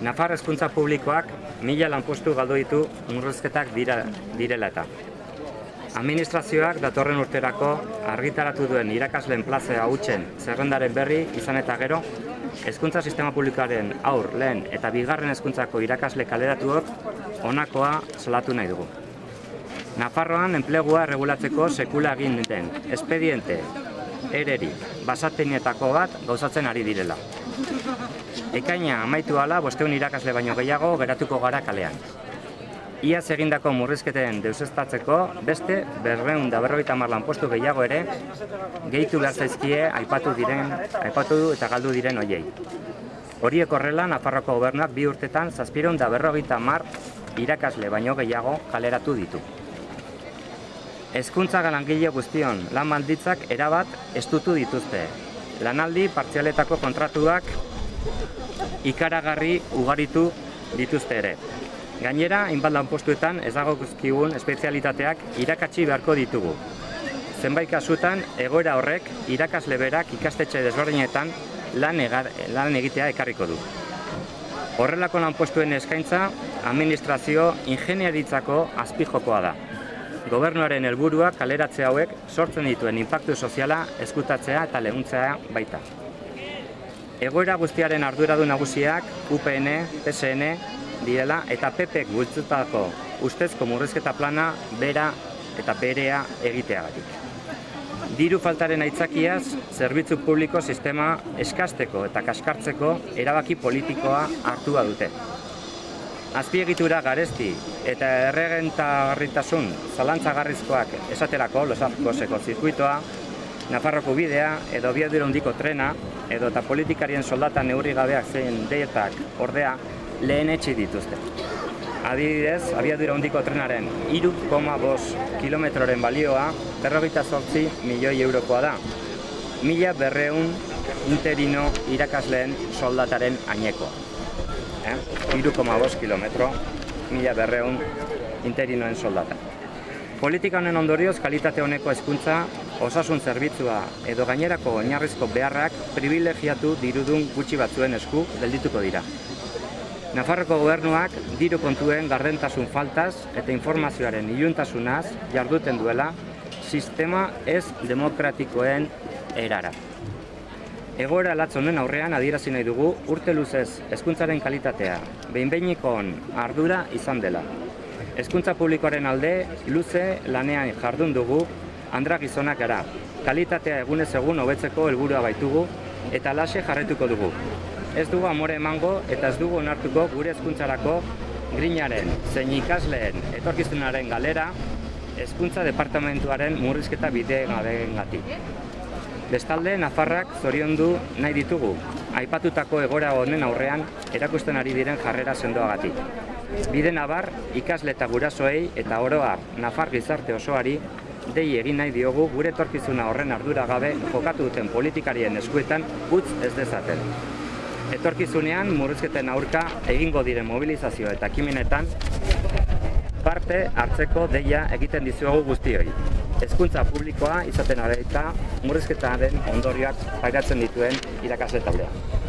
Nafar hezkuntza publikoak mila lanpostu galdu ditu murrizketak dira, direla eta. Administrazioak datorren urterako argitaratu duen irakasleen plazea hutsen zerrendaren berri izan eta gero, hezkuntza sistema publikoaren aur, lehen eta bigarren hezkuntzako irakasle kaleratuok honakoa salatu nahi dugu. Nafarroan enplegua regulatzeko sekula egin den espediente ereri basatenietako bat gauzatzen ari direla. Ekaina amaitu ala bosteun irakasle baino gehiago geratuko gara kalean. Iaz egindako murrizketen deusestatzeko beste berreun da berrogeita hamar lanpostu gehiago ere gehitu behar zaizkie aipatu diren, aipatu eta galdu diren hoiei. Horiek horrela, Nafarroko gobernuak bi urtetan zazpireun da berrogeita hamar irakasle baino gehiago kaleratu ditu. Hezkuntza langile guztion lan malditzak erabat estutu dituzte. Lanaldi partzialetako kontratuak ikaragarri ugaritu dituzte ere. Gainera, hainbat lanpostuetan ez dago guzkigun espezialitateak irakatsi beharko ditugu. Zenbait kasutan, egoera horrek irakasle berak ikastetxe desberdinetan lan, egar, lan egitea ekarriko du. Horrelako lanpostuen eskaintza, administrazio ingenieritzako azpijokoa da. Gobernuaren helburua kaleratze hauek sortzen dituen inpaktu soziala eskutatzea eta lehuntzea baita. Egoera guztiaren arduradu nagusiak UPN, PSN direla eta PPek bultzutako ustezko murrizketa plana bera eta berea egiteagatik. Diru faltaren aitzakiaz, zerbitzu publiko sistema eskasteko eta kaskartzeko erabaki politikoa hartua dute. Azpiegitura garesti eta erregentagarritasun zalantzagarrizkoak esaterako Losarkozeko zirkuitoa, Nafarroko bidea edo biadura hondiko trena edo eta politikarien soldata neurri gabeak zein deietak ordea lehen etxi dituzte. Adibidez, abiadura hondiko trenaren 3,5 kilometroren balioa berrogeita sortzi milioi eurokoa da. Mila berreun interino irakasleen soldataren ainekoa. Eh? 3,5 kilometro, mila berreun interinoen soldata. Politika honen ondorioz kalitate honeko hezkuntza, osasun zerbitzua edo gainerako oinarrizko beharrak privilegiatu dirudun gutxi batzuen esku geldituko dira. Nafarroko gobernuak diru kontuen gardentasun faltaz eta informazioaren iluntasunaz jarduten duela sistema ez demokratikoen erara. Egoera latz honen aurrean adierazi nahi dugu urte luzez hezkuntzaren kalitatea, behin ardura izan dela. Hezkuntza publikoaren alde luze lanean jardun dugu andra gizonak gara. Kalitatea egunez egun hobetzeko helburua baitugu eta lase jarretuko dugu. Ez dugu amore emango eta ez dugu onartuko gure hezkuntzarako grinaren zein ikasleen etorkizunaren galera hezkuntza departamentuaren murrizketa bide gabeengatik. Bestalde, Nafarrak zoriondu nahi ditugu, aipatutako egora honen aurrean erakusten ari diren jarrera sendoagatik. Bide nabar, ikasle eta gurasoei eta oroa Nafar gizarte osoari dei egin nahi diogu gure etorkizuna horren ardura gabe jokatu duten politikarien eskuetan utz ez dezaten. Etorkizunean murrizketen aurka egingo diren mobilizazio eta kimenetan parte hartzeko deia egiten dizuegu guztioi. Hezkuntza publikoa izaten eta murrizketaren ondorioak pairatzen dituen irakasle taldea.